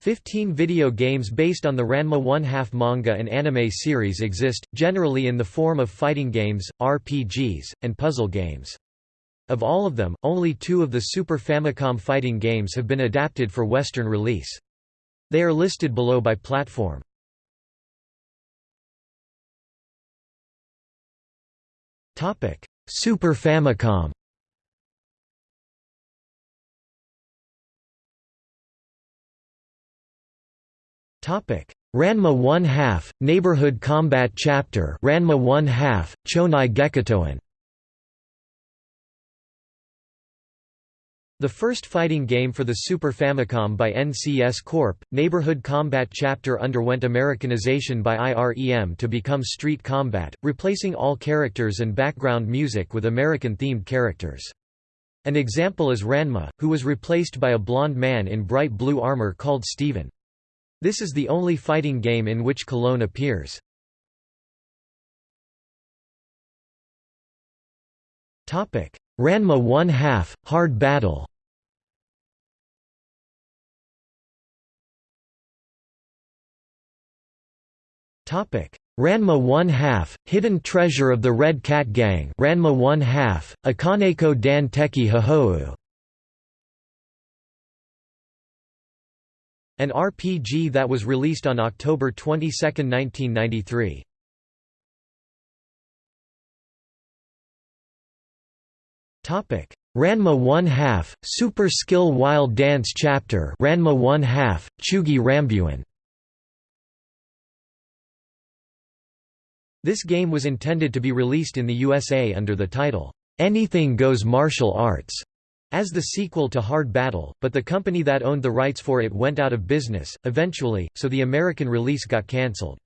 Fifteen video games based on the Ranma One-Half manga and anime series exist, generally in the form of fighting games, RPGs, and puzzle games. Of all of them, only two of the Super Famicom fighting games have been adapted for Western release. They are listed below by platform. Super Famicom Ranma 1 half Neighborhood Combat Chapter Ranma 1 half Chonai Gekitoen The first fighting game for the Super Famicom by NCS Corp., Neighborhood Combat Chapter underwent Americanization by IREM to become Street Combat, replacing all characters and background music with American-themed characters. An example is Ranma, who was replaced by a blond man in bright blue armor called Steven. This is the only fighting game in which Cologne appears. Topic: Ranma 1 half Hard Battle. Topic: Ranma 1 half Hidden Treasure of the Red Cat Gang. Ranma 1 half Akaneko Dan Teki Hahou An RPG that was released on October 22, 1993. Topic: Ranma 1 half Super Skill Wild Dance Chapter. Ranma 1 half Chugi Rambuan. This game was intended to be released in the USA under the title Anything Goes Martial Arts as the sequel to Hard Battle, but the company that owned the rights for it went out of business, eventually, so the American release got cancelled.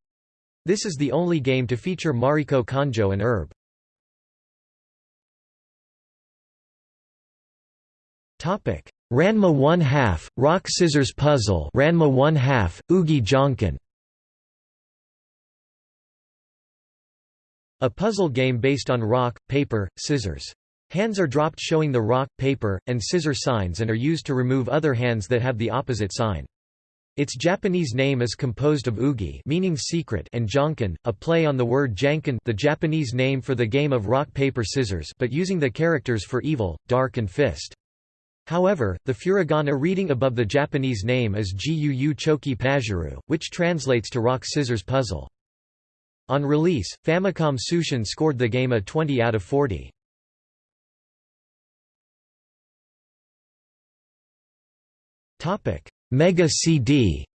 This is the only game to feature Mariko Konjo and Herb. Ranma 1 half Rock Scissors Puzzle Ranma 1 half Oogie Jonkin A puzzle game based on rock, paper, scissors. Hands are dropped showing the rock, paper, and scissor signs and are used to remove other hands that have the opposite sign. Its Japanese name is composed of ugi meaning secret and jonkin, a play on the word janken the Japanese name for the game of rock-paper-scissors but using the characters for evil, dark and fist. However, the furigana reading above the Japanese name is Guu Choki Pajuru, which translates to rock-scissors puzzle. On release, Famicom Tsushin scored the game a 20 out of 40. Mega CD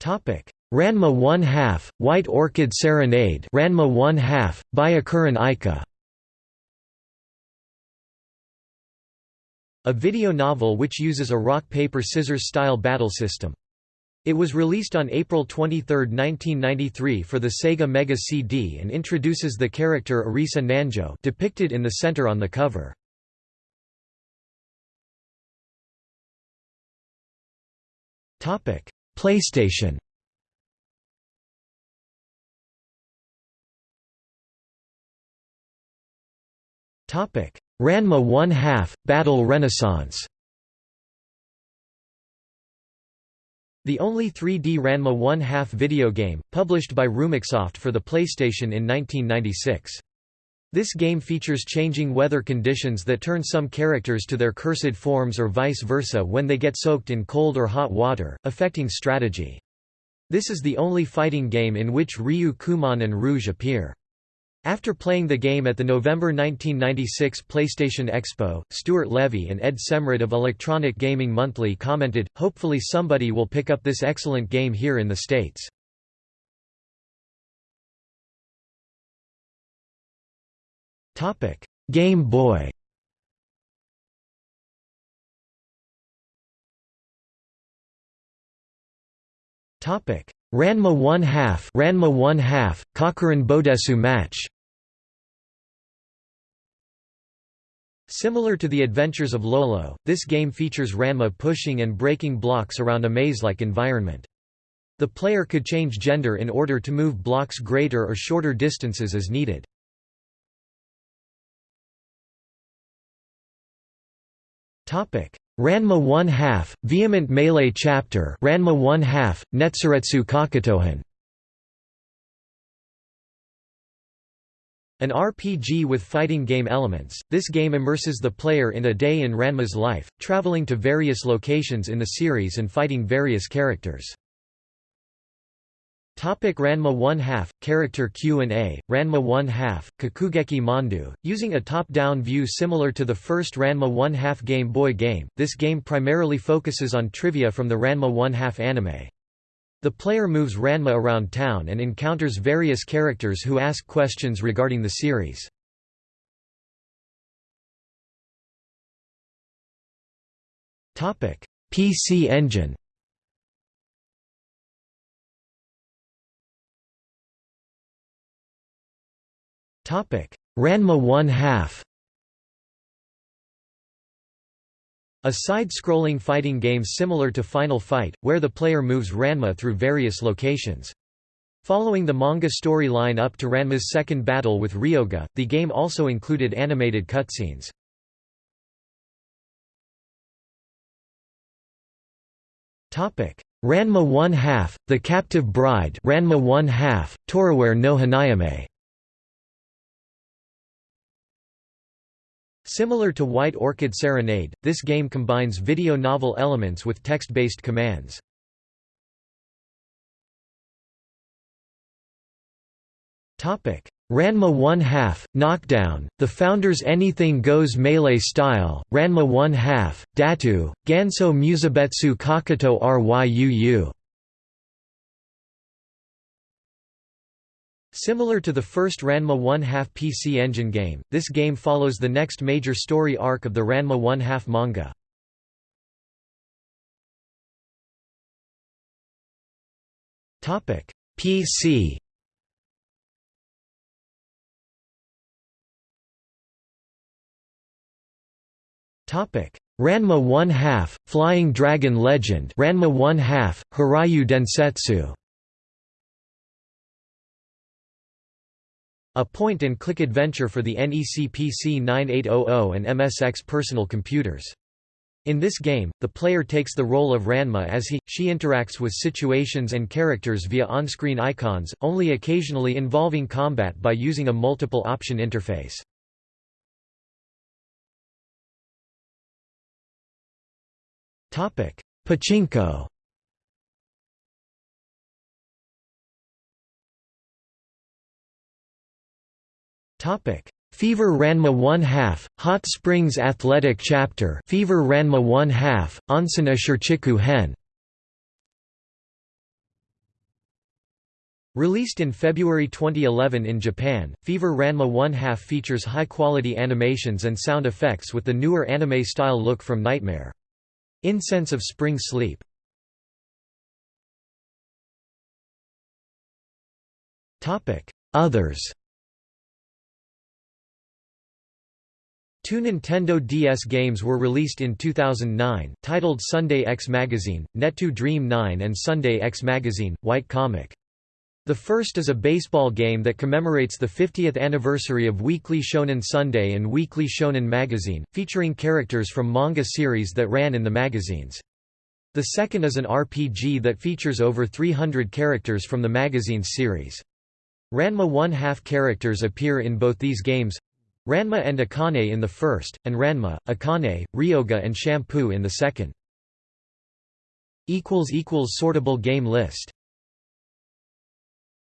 Topic: Ranma 1 half White Orchid Serenade. Ranma 1 half Byakuran Aika. A video novel which uses a rock paper scissors style battle system. It was released on April 23, 1993 for the Sega Mega CD and introduces the character Arisa Nanjo depicted in the center on the cover. PlayStation Ranma 1 half Battle Renaissance The only 3D Ranma 1 half video game, published by Rumicsoft for the PlayStation in 1996. This game features changing weather conditions that turn some characters to their cursed forms or vice versa when they get soaked in cold or hot water, affecting strategy. This is the only fighting game in which Ryu Kumon and Rouge appear. After playing the game at the November 1996 PlayStation Expo, Stuart Levy and Ed Semrad of Electronic Gaming Monthly commented, hopefully somebody will pick up this excellent game here in the States. Game Boy Ranma 1 half Ranma 1 half Kakuren Bodesu match Similar to the adventures of Lolo, this game features Ranma pushing and breaking blocks around a maze-like environment. The player could change gender in order to move blocks greater or shorter distances as needed. Ranma 1 half, Vehement Melee Chapter Ranma 1 half, Netsuretsu Kakutohan An RPG with fighting game elements, this game immerses the player in a day in Ranma's life, traveling to various locations in the series and fighting various characters. Topic Ranma 1 half, character Q&A, Ranma 1 half, Kakugeki Mondo, using a top-down view similar to the first Ranma 1 half Game Boy game, this game primarily focuses on trivia from the Ranma 1 half anime. The player moves Ranma around town and encounters various characters who ask questions regarding the series. PC Engine Ranma 1 half A side-scrolling fighting game similar to Final Fight, where the player moves Ranma through various locations. Following the manga storyline up to Ranma's second battle with Ryoga, the game also included animated cutscenes. Ranma 1 half, The Captive Bride Ranma 1 half, Toraware no Hanayome Similar to White Orchid Serenade, this game combines video novel elements with text-based commands. Topic: Ranma 1 half, Knockdown, the founder's Anything Goes Melee style, Ranma 1 half, Datu, Ganso Musabetsu Kakuto Ryuu Similar to the first Ranma 1 2 PC Engine game, this game follows the next major story arc of the Ranma 1 2 manga. Topic: PC Topic: Ranma 1 2 Flying Dragon Legend Ranma 1 2 Hiryu Densetsu A point-and-click adventure for the NEC PC 9800 and MSX personal computers. In this game, the player takes the role of Ranma as he, she interacts with situations and characters via on-screen icons, only occasionally involving combat by using a multiple option interface. Pachinko Fever Ranma 1 half, Hot Springs Athletic Chapter. Fever Ranma 1 half, Onsen Ashirchiku Hen. Released in February 2011 in Japan, Fever Ranma 1 half features high-quality animations and sound effects with the newer anime-style look from Nightmare. Incense of Spring Sleep. Others Two Nintendo DS games were released in 2009, titled Sunday X Magazine, Netu Dream 9 and Sunday X Magazine, White Comic. The first is a baseball game that commemorates the 50th anniversary of Weekly Shonen Sunday and Weekly Shonen Magazine, featuring characters from manga series that ran in the magazines. The second is an RPG that features over 300 characters from the magazine's series. Ranma 1 half characters appear in both these games, Ranma and Akane in the first, and Ranma, Akane, Ryoga and Shampoo in the second. Sortable game list